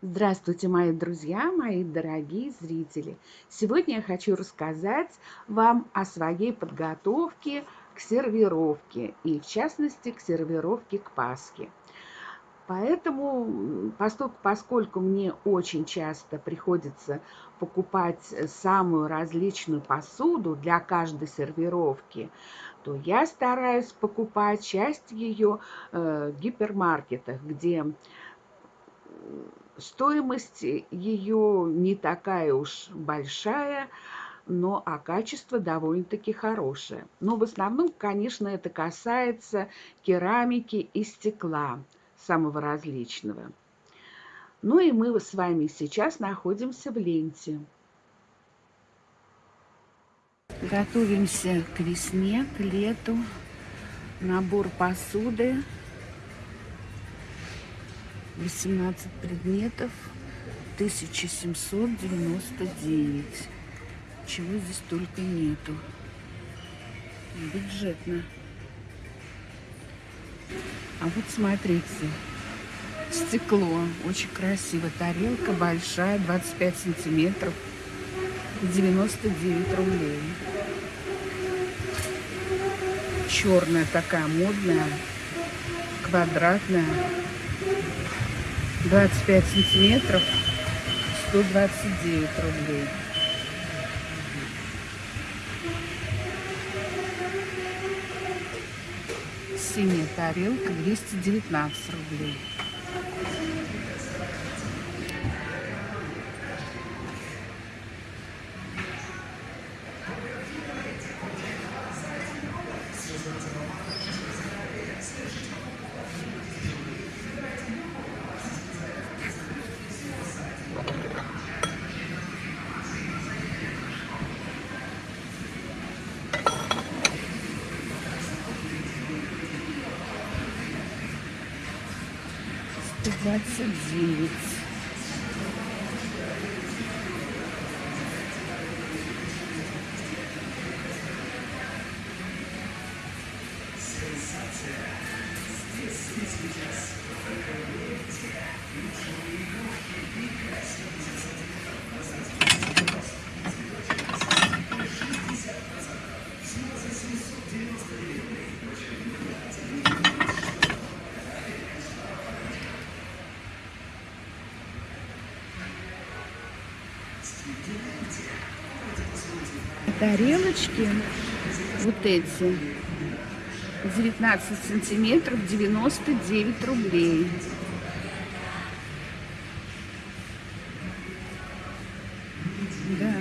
Здравствуйте, мои друзья, мои дорогие зрители! Сегодня я хочу рассказать вам о своей подготовке к сервировке, и в частности к сервировке к Пасхе. Поэтому, поскольку мне очень часто приходится покупать самую различную посуду для каждой сервировки, то я стараюсь покупать часть ее э, в гипермаркетах, где Стоимость ее не такая уж большая, но а качество довольно-таки хорошее. Но в основном, конечно, это касается керамики и стекла самого различного. Ну и мы с вами сейчас находимся в ленте. Готовимся к весне, к лету. Набор посуды 18 предметов, 1799. Чего здесь только нету. Бюджетно. А вот смотрите, стекло, очень красиво. Тарелка большая, 25 сантиметров, 99 рублей. Черная такая модная, квадратная, 25 сантиметров 129 рублей. Синяя тарелка 219 рублей because that's a zenith. Yes, yes, yes, yes, тарелочки вот эти 19 сантиметров 99 рублей. Да.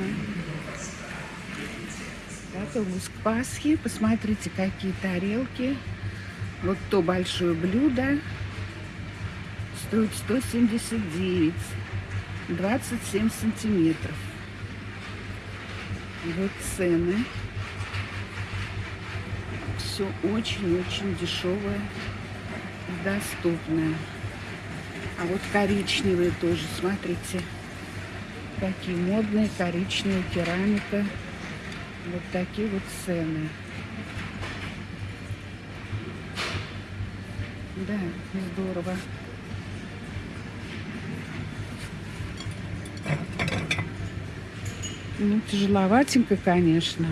Готовлюсь к Пасхе посмотрите какие тарелки. Вот то большое блюдо. Стоит 179 27 сантиметров вот цены. Все очень-очень дешевое, доступное. А вот коричневые тоже, смотрите, какие модные коричневые керамика. Вот такие вот цены. Да, здорово. Ну, тяжеловатенько, конечно.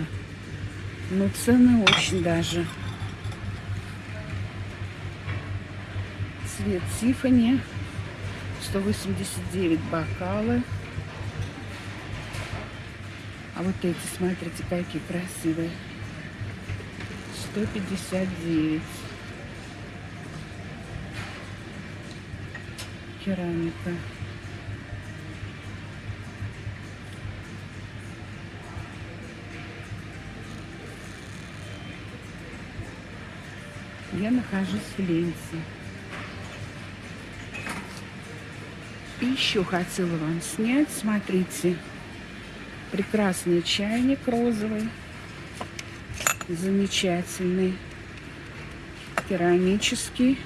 Но цены очень даже. Цвет Тиффани. 189 бокалы. А вот эти, смотрите, какие красивые. 159. Керамика. Я нахожусь в Ленте. И еще хотела вам снять, смотрите, прекрасный чайник розовый, замечательный, керамический.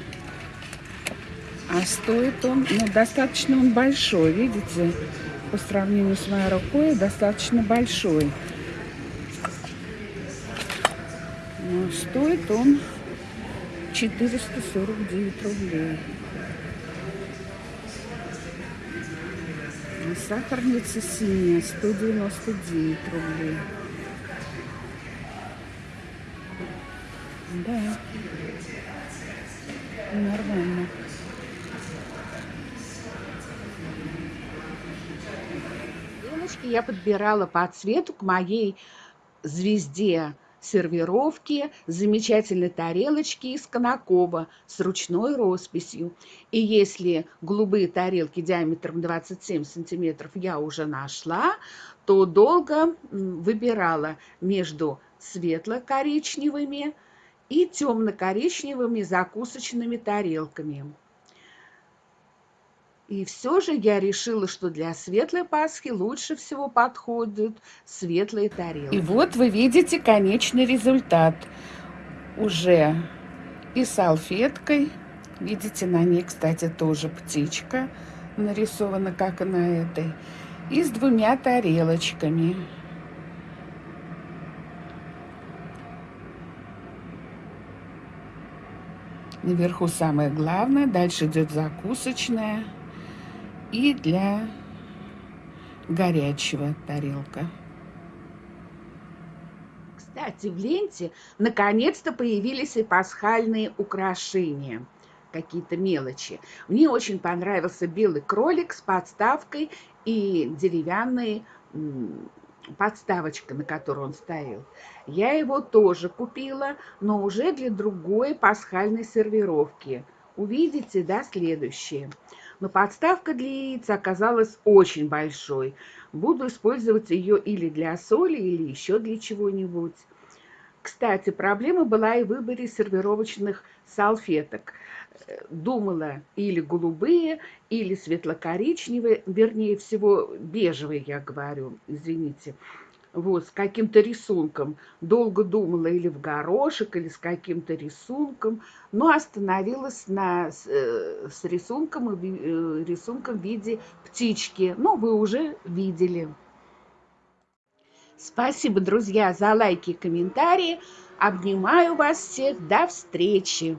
А стоит он, ну, достаточно он большой, видите, по сравнению с моей рукой, достаточно большой. Но стоит он 449 рублей. Сахарница синяя, 199 рублей. Да, нормально. Девочки я подбирала по цвету к моей звезде сервировки, замечательной тарелочки из Конакова с ручной росписью. И если голубые тарелки диаметром 27 сантиметров я уже нашла, то долго выбирала между светло-коричневыми и темно-коричневыми закусочными тарелками. И все же я решила, что для светлой Пасхи лучше всего подходят светлые тарелки. И вот вы видите конечный результат. Уже и салфеткой. Видите, на ней, кстати, тоже птичка нарисована, как и на этой. И с двумя тарелочками. Наверху самое главное, дальше идет закусочная и для горячего тарелка. Кстати, в ленте наконец-то появились и пасхальные украшения, какие-то мелочи. Мне очень понравился белый кролик с подставкой и деревянный подставочка, на которой он стоял. Я его тоже купила, но уже для другой пасхальной сервировки. Увидите, да, следующее но подставка для яиц оказалась очень большой. Буду использовать ее или для соли, или еще для чего-нибудь. Кстати, проблема была и в выборе сервировочных салфеток. Думала или голубые, или светло-коричневые, вернее всего бежевые, я говорю, извините вот, с каким-то рисунком. Долго думала или в горошек, или с каким-то рисунком, но остановилась на, с, э, с рисунком, э, рисунком в виде птички. Ну, вы уже видели. Спасибо, друзья, за лайки и комментарии. Обнимаю вас всех. До встречи!